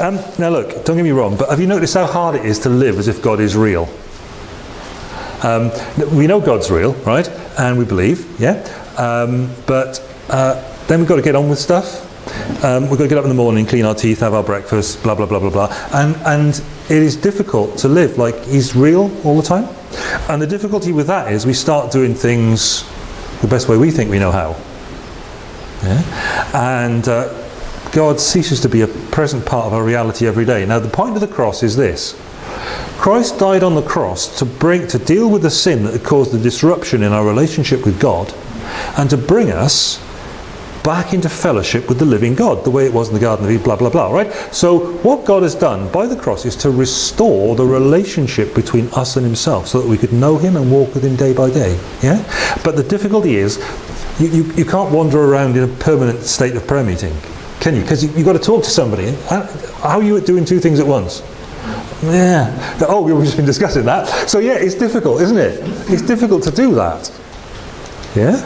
Um, now look, don't get me wrong, but have you noticed how hard it is to live as if God is real? Um, we know God's real, right? And we believe, yeah? Um, but uh, then we've got to get on with stuff. Um, we've got to get up in the morning, clean our teeth, have our breakfast, blah, blah, blah, blah, blah. And, and it is difficult to live like he's real all the time. And the difficulty with that is we start doing things the best way we think we know how. Yeah? And uh, God ceases to be a present part of our reality every day. Now the point of the cross is this. Christ died on the cross to bring to deal with the sin that caused the disruption in our relationship with God and to bring us back into fellowship with the living God, the way it was in the Garden of Eden, blah, blah, blah, right? So what God has done by the cross is to restore the relationship between us and himself so that we could know him and walk with him day by day, yeah? But the difficulty is you, you, you can't wander around in a permanent state of prayer meeting, can you? Because you, you've got to talk to somebody. How are you doing two things at once? Yeah. Oh, we've just been discussing that. So yeah, it's difficult, isn't it? It's difficult to do that. Yeah?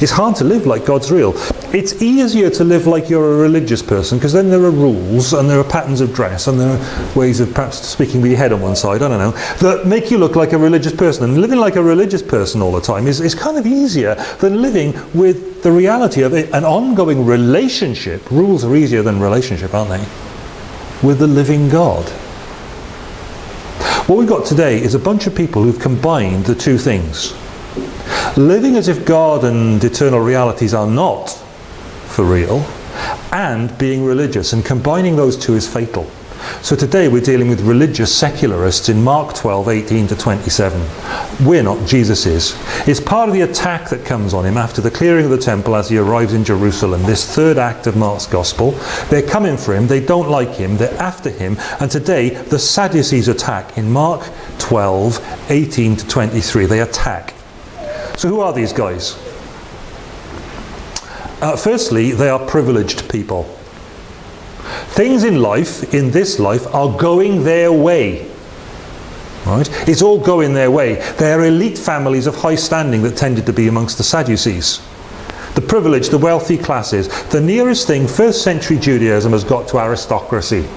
It's hard to live like God's real. It's easier to live like you're a religious person because then there are rules and there are patterns of dress and there are ways of perhaps speaking with your head on one side, I don't know, that make you look like a religious person. And living like a religious person all the time is, is kind of easier than living with the reality of it, an ongoing relationship. Rules are easier than relationship, aren't they? With the living God. What we've got today is a bunch of people who've combined the two things. Living as if God and eternal realities are not for real, and being religious, and combining those two is fatal. So today we're dealing with religious secularists in Mark 12, 18 to 27. We're not, Jesus is. It's part of the attack that comes on him after the clearing of the temple as he arrives in Jerusalem, this third act of Mark's gospel. They're coming for him, they don't like him, they're after him, and today the Sadducees attack in Mark 12, 18 to 23. They attack. So who are these guys? Uh, firstly, they are privileged people. Things in life, in this life, are going their way. Right? It's all going their way. They are elite families of high standing that tended to be amongst the Sadducees. The privileged, the wealthy classes. The nearest thing first century Judaism has got to aristocracy.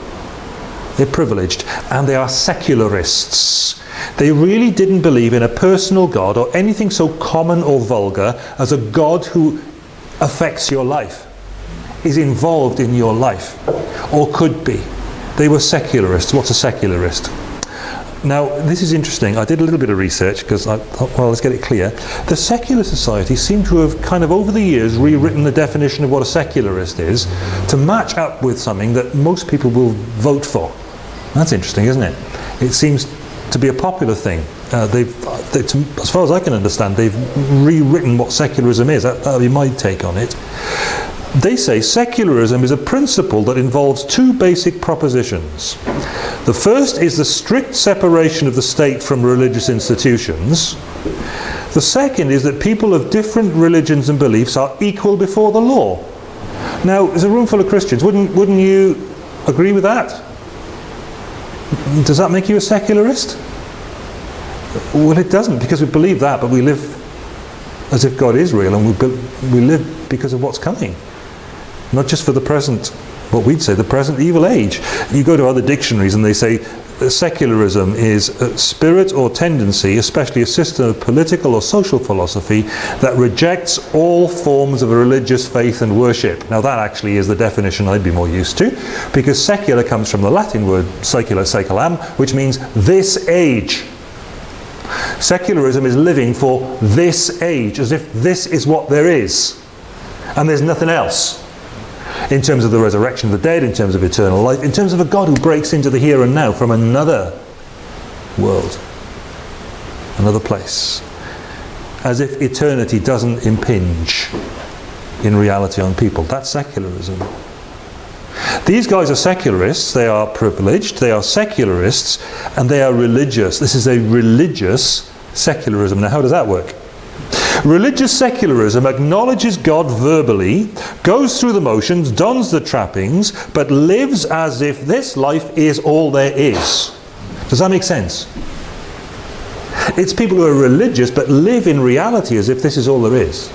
They're privileged and they are secularists. They really didn't believe in a personal God or anything so common or vulgar as a God who affects your life, is involved in your life, or could be. They were secularists. What's a secularist? Now, this is interesting. I did a little bit of research because I thought, well, let's get it clear. The secular society seem to have kind of over the years rewritten the definition of what a secularist is to match up with something that most people will vote for. That's interesting, isn't it? It seems to be a popular thing. Uh, they've, they, to, as far as I can understand, they've rewritten what secularism is. That would be my take on it. They say secularism is a principle that involves two basic propositions. The first is the strict separation of the state from religious institutions. The second is that people of different religions and beliefs are equal before the law. Now, there's a room full of Christians. Wouldn't, wouldn't you agree with that? Does that make you a secularist? Well, it doesn't, because we believe that, but we live as if God is real, and we, we live because of what's coming. Not just for the present, what we'd say, the present evil age. You go to other dictionaries and they say secularism is a spirit or tendency, especially a system of political or social philosophy that rejects all forms of religious faith and worship. Now that actually is the definition I'd be more used to, because secular comes from the Latin word secula seculam, which means this age. Secularism is living for this age, as if this is what there is, and there's nothing else in terms of the resurrection of the dead, in terms of eternal life, in terms of a God who breaks into the here and now from another world, another place, as if eternity doesn't impinge in reality on people. That's secularism. These guys are secularists, they are privileged, they are secularists, and they are religious. This is a religious secularism. Now how does that work? Religious secularism acknowledges God verbally, goes through the motions, dons the trappings, but lives as if this life is all there is. Does that make sense? It's people who are religious but live in reality as if this is all there is.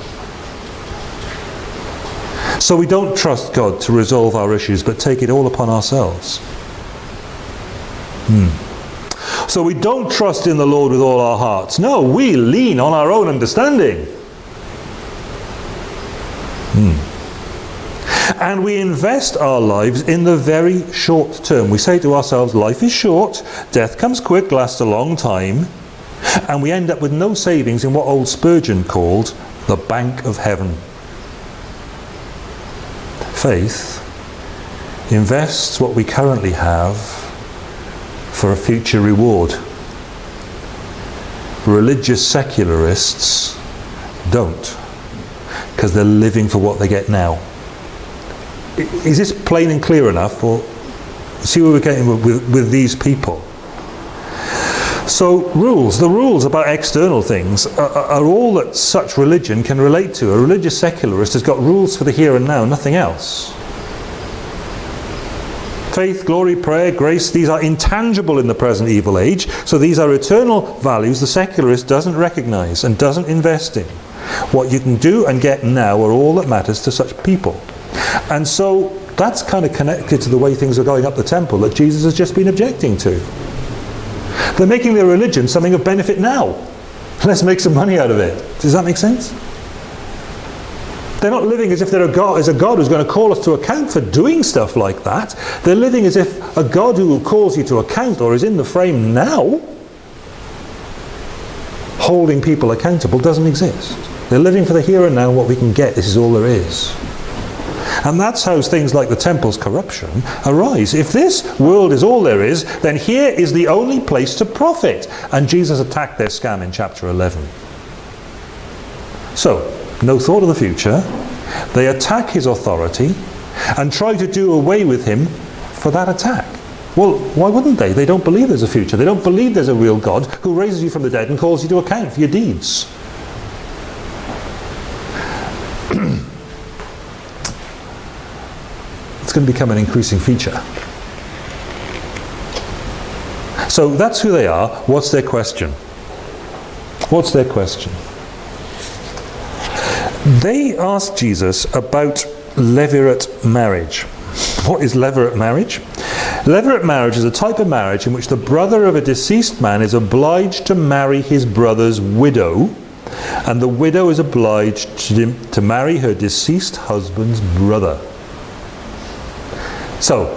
So we don't trust God to resolve our issues, but take it all upon ourselves. Hmm. So we don't trust in the Lord with all our hearts. No, we lean on our own understanding. Hmm. And we invest our lives in the very short term. We say to ourselves, life is short, death comes quick, lasts a long time, and we end up with no savings in what old Spurgeon called the bank of heaven. Faith invests what we currently have for a future reward. Religious secularists don't, because they're living for what they get now. Is this plain and clear enough, or see where we're getting with, with, with these people? So rules, the rules about external things are, are, all that such religion can relate to. A religious secularist has got rules for the here and now, nothing else. Faith, glory, prayer, grace, these are intangible in the present evil age, so these are eternal values the secularist doesn't recognize and doesn't invest in. What you can do and get now are all that matters to such people. And so that's kind of connected to the way things are going up the temple that Jesus has just been objecting to. They're making their religion something of benefit now. Let's make some money out of it. Does that make sense? They're not living as if God, as a God who's going to call us to account for doing stuff like that. They're living as if a God who calls you to account or is in the frame now, holding people accountable, doesn't exist. They're living for the here and now, what we can get. This is all there is. And that's how things like the temple's corruption arise. If this world is all there is, then here is the only place to profit. And Jesus attacked their scam in chapter 11. So, no thought of the future. They attack his authority and try to do away with him for that attack. Well, why wouldn't they? They don't believe there's a future. They don't believe there's a real God who raises you from the dead and calls you to account for your deeds. it's going to become an increasing feature. So that's who they are. What's their question? What's their question? They asked Jesus about levirate marriage. What is levirate marriage? Levirate marriage is a type of marriage in which the brother of a deceased man is obliged to marry his brother's widow and the widow is obliged to, to marry her deceased husband's brother. So,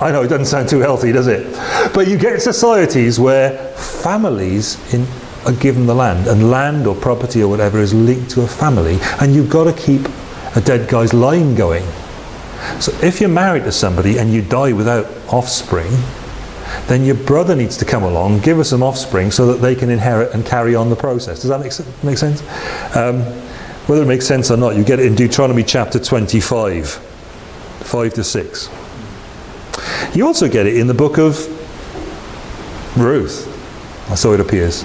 I know it doesn't sound too healthy, does it? But you get societies where families in, are given the land, and land or property or whatever is linked to a family, and you've got to keep a dead guy's line going. So if you're married to somebody and you die without offspring, then your brother needs to come along, give us some offspring so that they can inherit and carry on the process. Does that make, make sense? Um, whether it makes sense or not, you get it in Deuteronomy chapter 25, 5 to 6. You also get it in the book of Ruth, so it appears,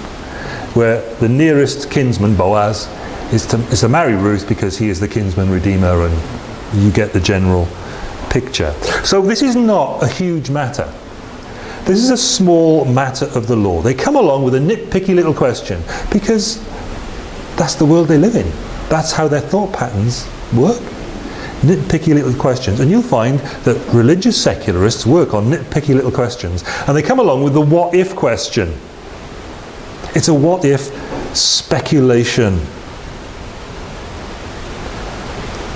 where the nearest kinsman, Boaz, is to, is to marry Ruth because he is the kinsman redeemer and you get the general picture. So this is not a huge matter. This is a small matter of the law. They come along with a nitpicky little question because that's the world they live in. That's how their thought patterns work nitpicky little questions. And you'll find that religious secularists work on nitpicky little questions. And they come along with the what if question. It's a what if speculation.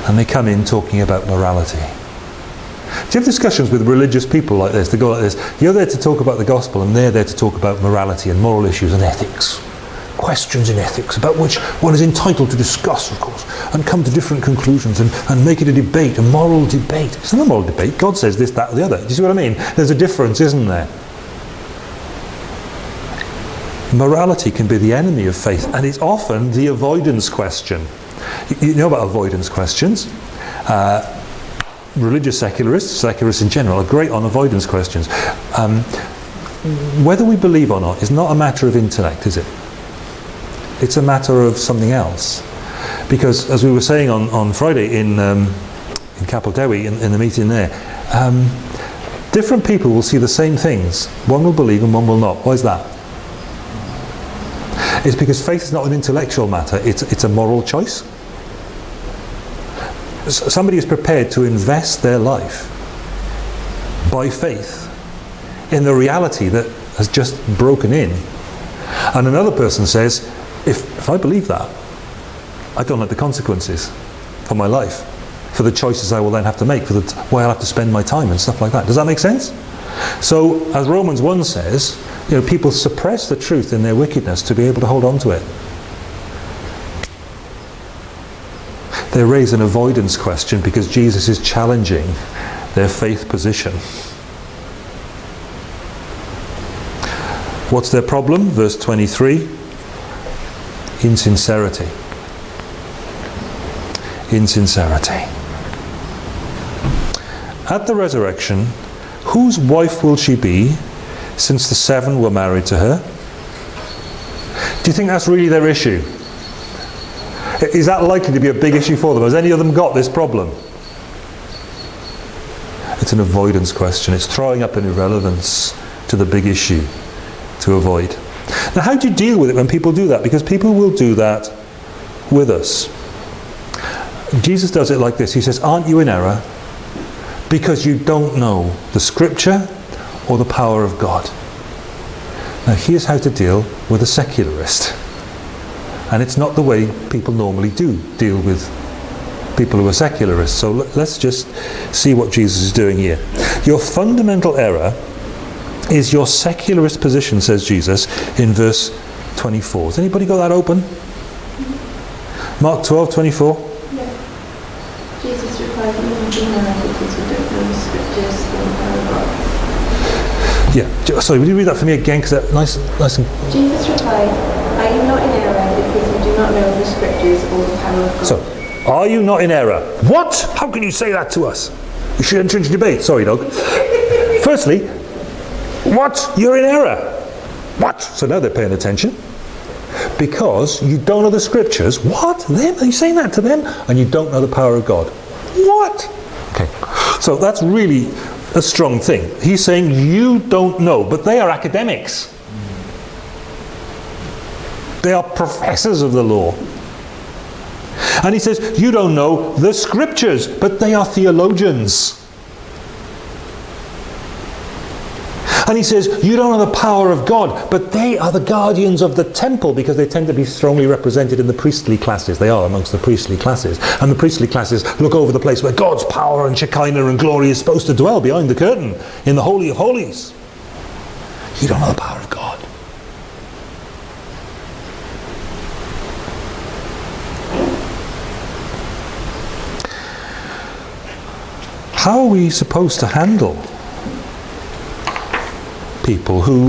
And they come in talking about morality. Do you have discussions with religious people like this? They go like this. You're there to talk about the gospel and they're there to talk about morality and moral issues and ethics questions in ethics about which one is entitled to discuss, of course, and come to different conclusions and, and make it a debate, a moral debate. It's not a moral debate. God says this, that, or the other. Do you see what I mean? There's a difference, isn't there? Morality can be the enemy of faith, and it's often the avoidance question. You, know about avoidance questions. Uh, religious secularists, secularists in general, are great on avoidance questions. Um, whether we believe or not is not a matter of intellect, is it? It's a matter of something else. Because as we were saying on, on Friday in, um, in Capel Dewi, in, in, the meeting there, um, different people will see the same things. One will believe and one will not. Why is that? It's because faith is not an intellectual matter, it's, it's a moral choice. somebody is prepared to invest their life by faith in the reality that has just broken in. And another person says, if, if I believe that, I don't like the consequences for my life, for the choices I will then have to make, for the way I'll have to spend my time and stuff like that. Does that make sense? So, as Romans 1 says, you know, people suppress the truth in their wickedness to be able to hold on to it. They raise an avoidance question because Jesus is challenging their faith position. What's their problem? Verse 23 Insincerity. Insincerity. At the resurrection, whose wife will she be since the seven were married to her? Do you think that's really their issue? Is that likely to be a big issue for them? Has any of them got this problem? It's an avoidance question. It's throwing up an irrelevance to the big issue to avoid. Now, how do you deal with it when people do that? Because people will do that with us. Jesus does it like this He says, Aren't you in error? Because you don't know the scripture or the power of God. Now, here's how to deal with a secularist. And it's not the way people normally do deal with people who are secularists. So let's just see what Jesus is doing here. Your fundamental error is your secularist position, says Jesus in verse 24. Has anybody got that open? Mark 12, 24. Jesus replied, "You don't know because you don't know the scriptures or the power of God." Yeah, J- sorry, would you read that for me again? Because that nice, nice and Jesus replied, Are you not in error because you do not know the scriptures or the power of God? So, are you not in error? What? How can you say that to us? You should enter into debate. Sorry, dog. Firstly, what? You're in error. What? So now they're paying attention. Because you don't know the scriptures. What? Them? Are you saying that to them? And you don't know the power of God. What? Okay. So that's really a strong thing. He's saying you don't know, but they are academics. They are professors of the law. And he says, You don't know the scriptures, but they are theologians. And he says, You don't know the power of God, but they are the guardians of the temple because they tend to be strongly represented in the priestly classes. They are amongst the priestly classes. And the priestly classes look over the place where God's power and Shekinah and glory is supposed to dwell behind the curtain in the Holy of Holies. You don't know the power of God. How are we supposed to handle people who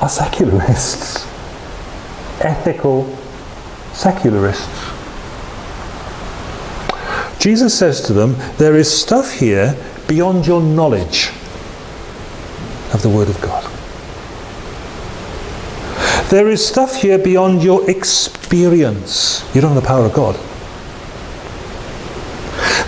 are secularists, ethical secularists? Jesus says to them, There is stuff here beyond your knowledge of the Word of God. There is stuff here beyond your experience. You don't have the power of God.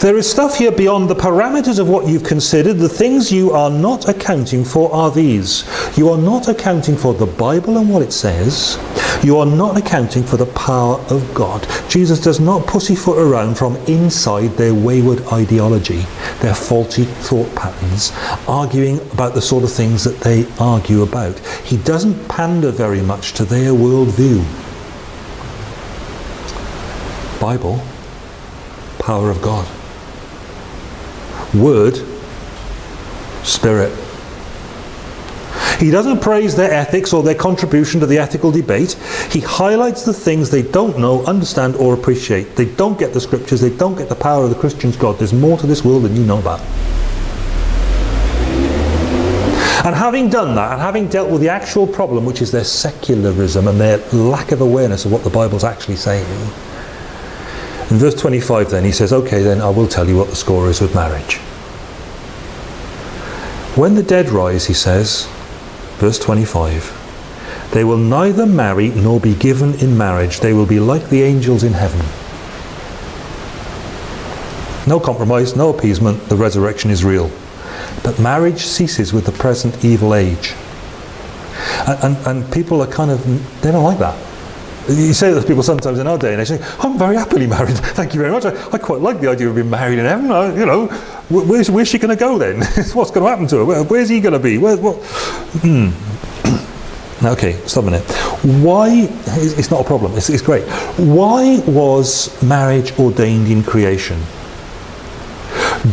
There is stuff here beyond the parameters of what you've considered. The things you are not accounting for are these. You are not accounting for the Bible and what it says. You are not accounting for the power of God. Jesus does not pussyfoot around from inside their wayward ideology, their faulty thought patterns, arguing about the sort of things that they argue about. He doesn't pander very much to their worldview. Bible, power of God. Word, Spirit. He doesn't praise their ethics or their contribution to the ethical debate. He highlights the things they don't know, understand, or appreciate. They don't get the scriptures, they don't get the power of the Christian's God. There's more to this world than you know about. And having done that, and having dealt with the actual problem, which is their secularism and their lack of awareness of what the Bible's actually saying, in verse 25 then he says, Okay, then I will tell you what the score is with marriage. When the dead rise, he says, verse 25, they will neither marry nor be given in marriage. They will be like the angels in heaven. No compromise, no appeasement, the resurrection is real. But marriage ceases with the present evil age. And, and, and people are kind of, they don't like that. You say to people sometimes in our day and age, say, I'm very happily married, thank you very much. I, I quite like the idea of being married in heaven. I, you know, wh- where's, where's she going to go then? What's going to happen to her? Where, where's he going to be? Where, what? Hmm. okay, stop a minute. Why, it's it's not a problem, it's, it's great. Why was marriage ordained in creation?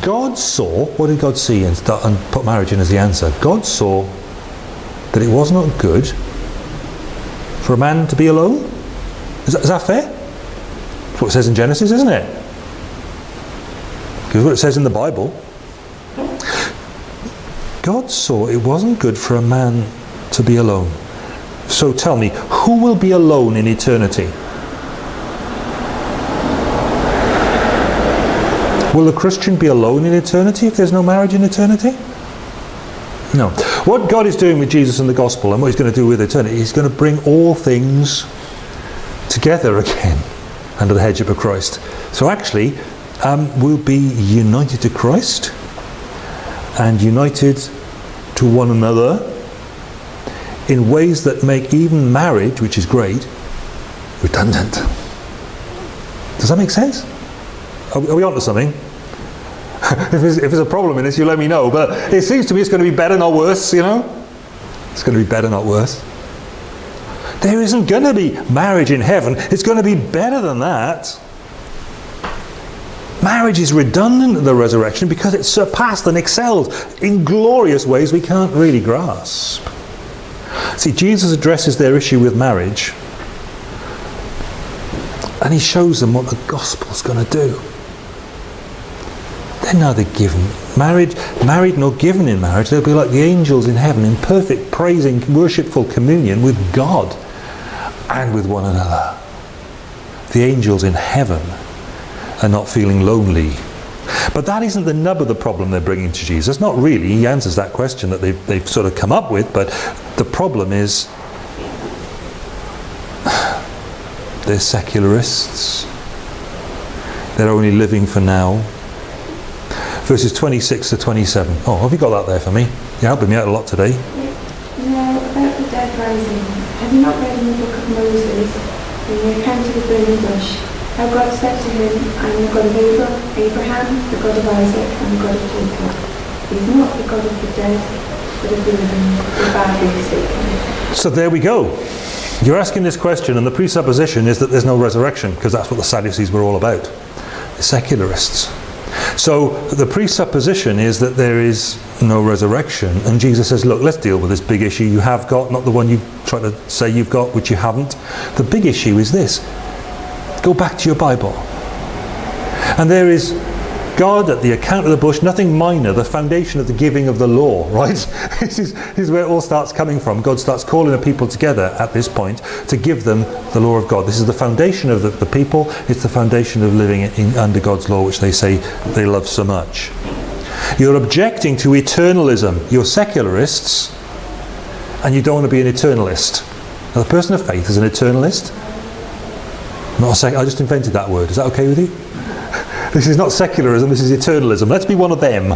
God saw, what did God see and, start, and put marriage in as the answer? God saw that it was not good for a man to be alone. Is that, is that fair? That's what it says in Genesis, isn't it? Because what it says in the Bible. God saw it wasn't good for a man to be alone. So tell me, who will be alone in eternity? Will a Christian be alone in eternity if there's no marriage in eternity? No. What God is doing with Jesus and the gospel and what he's going to do with eternity, he's going to bring all things together again under the headship of Christ. So actually, um, we'll be united to Christ and united to one another in ways that make even marriage, which is great, redundant. Does that make sense? Are, are we on to something? if, there's, if there's a problem in this, you let me know. But it seems to me it's going to be better, not worse, you know? It's going to be better, not worse. There isn't going to be marriage in heaven. It's going to be better than that. Marriage is redundant at the resurrection because it's surpassed and excelled in glorious ways we can't really grasp. See, Jesus addresses their issue with marriage and he shows them what the gospel's going to do. They're neither given married, married nor given in marriage. They'll be like the angels in heaven in perfect praising, worshipful communion with God and with one another. The angels in heaven are not feeling lonely. But that isn't the nub of the problem they're bringing to Jesus. Not really. He answers that question that they've, they've sort of come up with. But the problem is they're secularists. They're only living for now. Verses 26 to 27. Oh, have you got that there for me? You're helping me out a lot today. Now, about the dead rising, have you not read in the book of Moses, in the came to the burning bush, how God said to him, I am the God of Abra- Abraham, the God of Isaac, and the God of Jacob. He's not the God of the dead, but of the living, the badly mistaken. So there we go. You're asking this question, and the presupposition is that there's no resurrection, because that's what the Sadducees were all about. The secularists. So the presupposition is that there is no resurrection, and Jesus says, Look, let's deal with this big issue you have got, not the one you try to say you've got, which you haven't. The big issue is this go back to your Bible. And there is God at the account of the bush, nothing minor, the foundation of the giving of the law, right? this, is, this is where it all starts coming from. God starts calling the people together at this point to give them the law of God. This is the foundation of the, the people, it's the foundation of living in, under God's law, which they say they love so much. You're objecting to eternalism. You're secularists, and you don't want to be an eternalist. Now, the person of faith is an eternalist. I'm Not sec- I just invented that word. Is that okay with you? This is not secularism, this is eternalism. Let's be one of them.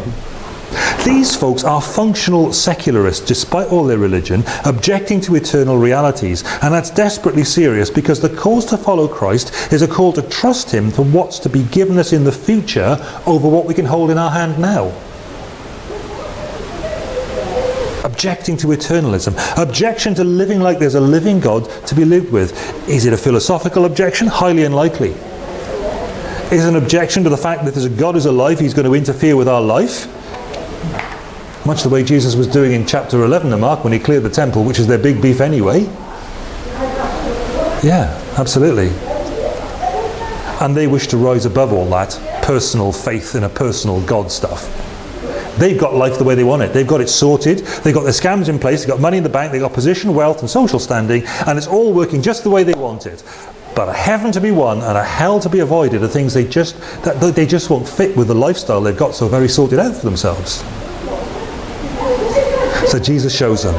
These folks are functional secularists, despite all their religion, objecting to eternal realities. And that's desperately serious because the calls to follow Christ is a call to trust Him for what's to be given us in the future over what we can hold in our hand now. Objecting to eternalism. Objection to living like there's a living God to be lived with. Is it a philosophical objection? Highly unlikely. Is an objection to the fact that there's a God who's alive, He's going to interfere with our life? Much the way Jesus was doing in chapter 11 of Mark when he cleared the temple, which is their big beef anyway. Yeah, absolutely. And they wish to rise above all that personal faith in a personal God stuff. They've got life the way they want it. They've got it sorted. They've got their scams in place. They've got money in the bank. They've got position, wealth, and social standing. And it's all working just the way they want it. But a heaven to be won and a hell to be avoided are things they just that they just won't fit with the lifestyle they've got so very sorted out for themselves. So Jesus shows them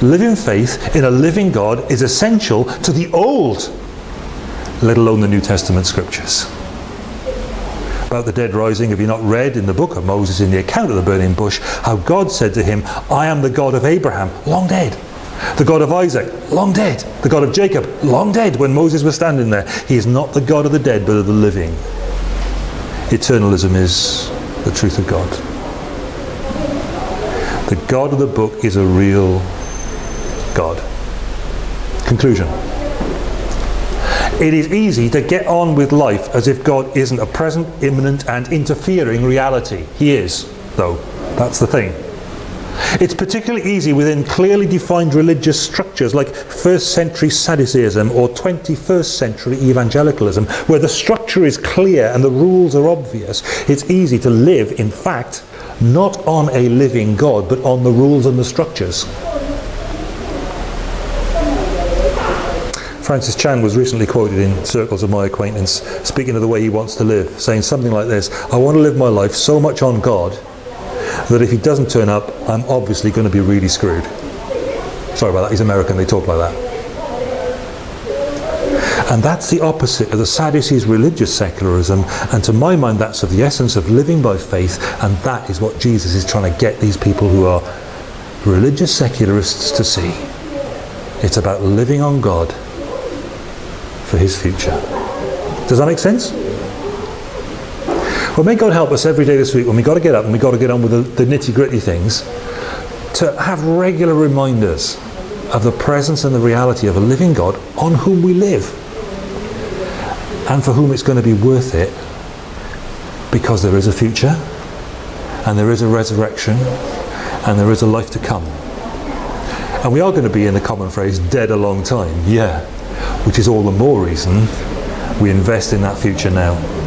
living faith in a living God is essential to the old, let alone the New Testament scriptures. About the dead rising, have you not read in the book of Moses in the account of the burning bush how God said to him, I am the God of Abraham, long dead, The God of Isaac, long dead. The God of Jacob, long dead when Moses was standing there. He is not the God of the dead, but of the living. Eternalism is the truth of God. The God of the book is a real God. Conclusion. It is easy to get on with life as if God isn't a present, imminent, and interfering reality. He is, though. That's the thing. It's particularly easy within clearly defined religious structures like first century Sadduceeism or 21st century evangelicalism, where the structure is clear and the rules are obvious. It's easy to live, in fact, not on a living God, but on the rules and the structures. Francis Chan was recently quoted in circles of my acquaintance speaking of the way he wants to live, saying something like this I want to live my life so much on God that if he doesn't turn up, I'm obviously going to be really screwed. Sorry about that, he's American, they talk like that. And that's the opposite of the Sadducees' religious secularism, and to my mind, that's of the essence of living by faith, and that is what Jesus is trying to get these people who are religious secularists to see. It's about living on God his future. Does that make sense? Well, may God help us every day this week when we've got to get up and we've got to get on with the, the nitty gritty things to have regular reminders of the presence and the reality of a living God on whom we live and for whom it's going to be worth it because there is a future and there is a resurrection and there is a life to come. And we are going to be, in the common phrase, dead a long time, yeah, which is all the more reason we invest in that future now.